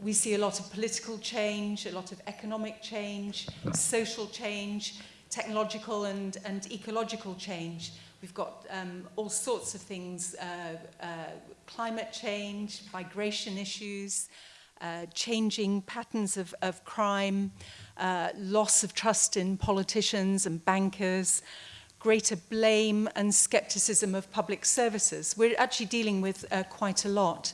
we see a lot of political change, a lot of economic change, social change, technological and, and ecological change. We've got um, all sorts of things, uh, uh, climate change, migration issues, uh, changing patterns of, of crime, uh, loss of trust in politicians and bankers, greater blame and skepticism of public services. We're actually dealing with uh, quite a lot.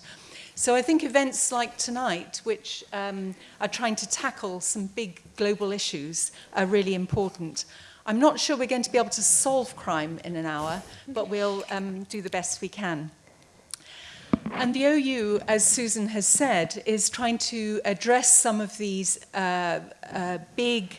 So I think events like tonight, which um, are trying to tackle some big global issues, are really important. I'm not sure we're going to be able to solve crime in an hour, but we'll um, do the best we can. And the OU, as Susan has said, is trying to address some of these uh, uh, big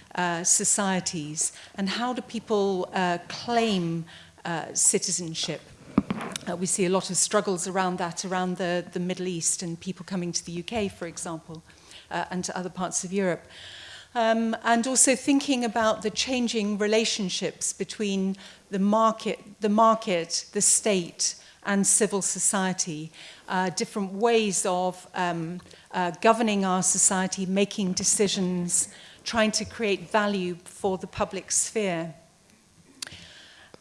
uh, societies and how do people uh, claim uh, citizenship Uh, we see a lot of struggles around that, around the, the Middle East and people coming to the UK, for example, uh, and to other parts of Europe. Um, and also thinking about the changing relationships between the market, the, market, the state, and civil society, uh, different ways of um, uh, governing our society, making decisions, trying to create value for the public sphere.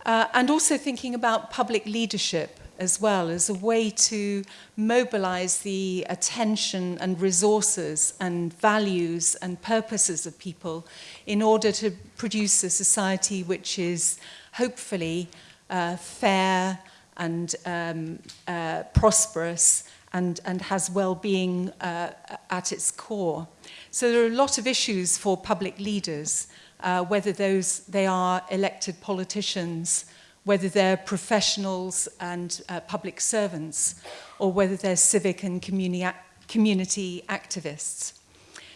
Uh, and also thinking about public leadership as well as a way to mobilize the attention and resources and values and purposes of people in order to produce a society which is hopefully uh, fair and um, uh, prosperous and, and has well-being uh, at its core. So there are a lot of issues for public leaders, uh, whether those they are elected politicians, whether they're professionals and uh, public servants, or whether they're civic and communi community activists.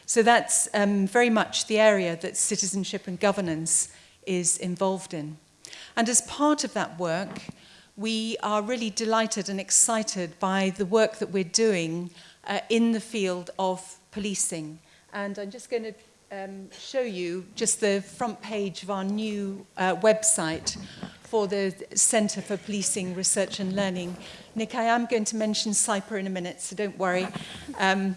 So that's um, very much the area that citizenship and governance is involved in. And as part of that work, we are really delighted and excited by the work that we're doing uh, in the field of policing. And I'm just going to um, show you just the front page of our new uh, website for the Centre for Policing Research and Learning. Nick, I am going to mention CYPER in a minute, so don't worry. Um,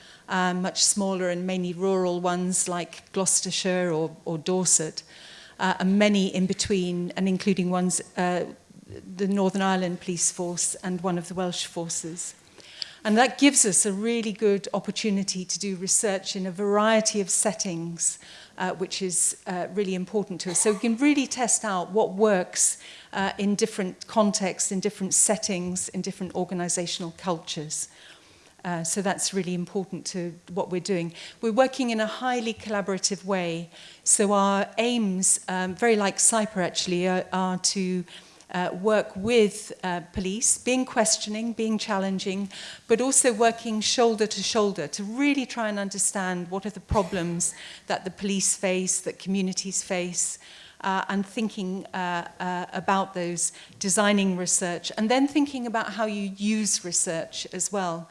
uh, much smaller and mainly rural ones like Gloucestershire or, or Dorset uh, and many in between, and including ones uh, the Northern Ireland Police Force and one of the Welsh forces. And that gives us a really good opportunity to do research in a variety of settings, uh, which is uh, really important to us. So we can really test out what works uh, in different contexts, in different settings, in different organizational cultures. Uh, so that's really important to what we're doing. We're working in a highly collaborative way. So our aims, um, very like CYPER actually, are, are to uh, work with uh, police, being questioning, being challenging, but also working shoulder to shoulder to really try and understand what are the problems that the police face, that communities face, uh, and thinking uh, uh, about those, designing research, and then thinking about how you use research as well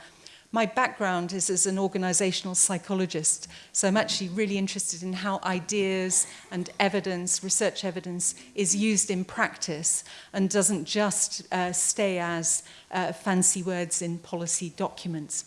my background is as an organizational psychologist, so I'm actually really interested in how ideas and evidence, research evidence, is used in practice and doesn't just uh, stay as uh, fancy words in policy documents.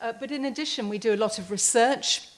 Uh, but in addition, we do a lot of research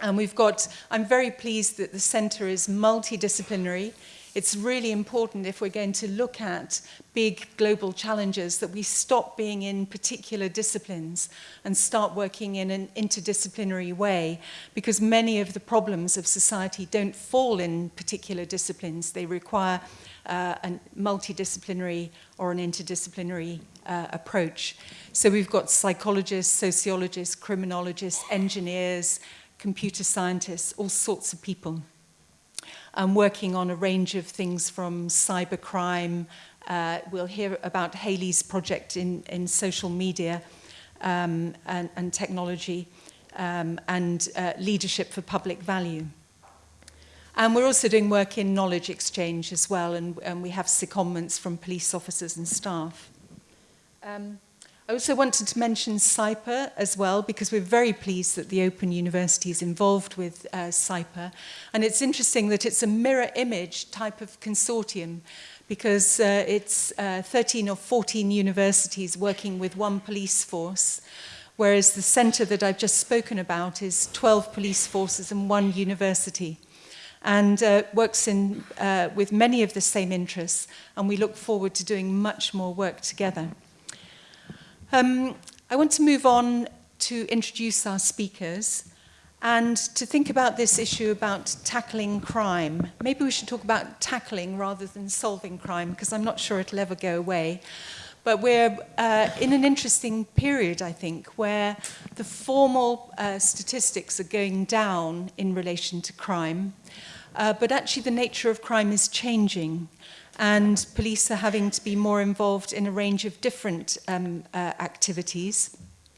and we've got, I'm very pleased that the centre is multidisciplinary it's really important if we're going to look at big global challenges that we stop being in particular disciplines and start working in an interdisciplinary way because many of the problems of society don't fall in particular disciplines. They require uh, a multidisciplinary or an interdisciplinary uh, approach. So we've got psychologists, sociologists, criminologists, engineers, computer scientists, all sorts of people. I'm working on a range of things from cybercrime. Uh, we'll hear about Haley's project in, in social media um, and, and technology um, and uh, leadership for public value. And we're also doing work in knowledge exchange as well, and, and we have secondments from police officers and staff. Um, I also wanted to mention CYPA as well because we're very pleased that the Open University is involved with uh, CYPA and it's interesting that it's a mirror image type of consortium because uh, it's uh, 13 or 14 universities working with one police force whereas the centre that I've just spoken about is 12 police forces and one university and uh, works in, uh, with many of the same interests and we look forward to doing much more work together. Um, I want to move on to introduce our speakers and to think about this issue about tackling crime. Maybe we should talk about tackling rather than solving crime because I'm not sure it'll ever go away. But we're uh, in an interesting period, I think, where the formal uh, statistics are going down in relation to crime. Uh, but actually the nature of crime is changing and police are having to be more involved in a range of different um, uh, activities,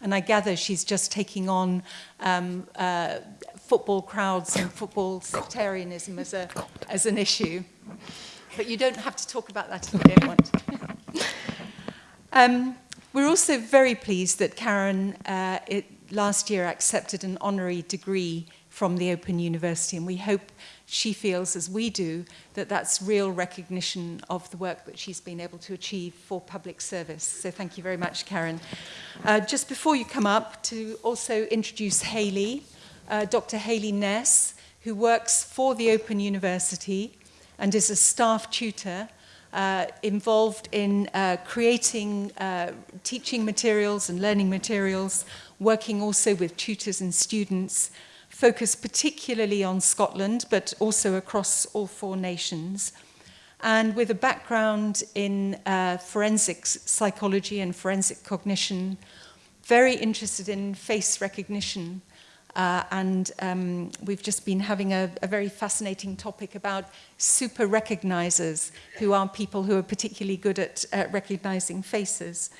And I gather she's just taking on um, uh, football crowds and football sectarianism as, a, as an issue. But you don't have to talk about that if you don't want to. um, we're also very pleased that Karen uh, it, last year accepted an honorary degree from the Open University. And we hope she feels, as we do, that that's real recognition of the work that she's been able to achieve for public service. So thank you very much, Karen. Uh, just before you come up, to also introduce Hayley, uh, Dr. Hayley Ness, who works for the Open University and is a staff tutor uh, involved in uh, creating uh, teaching materials and learning materials, working also with tutors and students, focused particularly on Scotland, but also across all four nations. And with a background in uh, forensic psychology and forensic cognition, very interested in face recognition Uh, and um, we've just been having a, a, very fascinating topic about super recognizers, who are people who are particularly good at recognizing faces.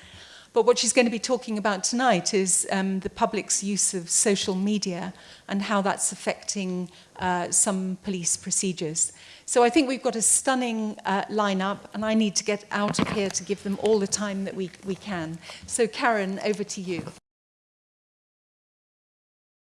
But what she's going to be talking about tonight is um, the public's use of social media and how that's affecting uh, some police procedures. So I think we've got a stunning uh, lineup, and I need to get out of here to give them all the time that we, we can. So Karen, over to you.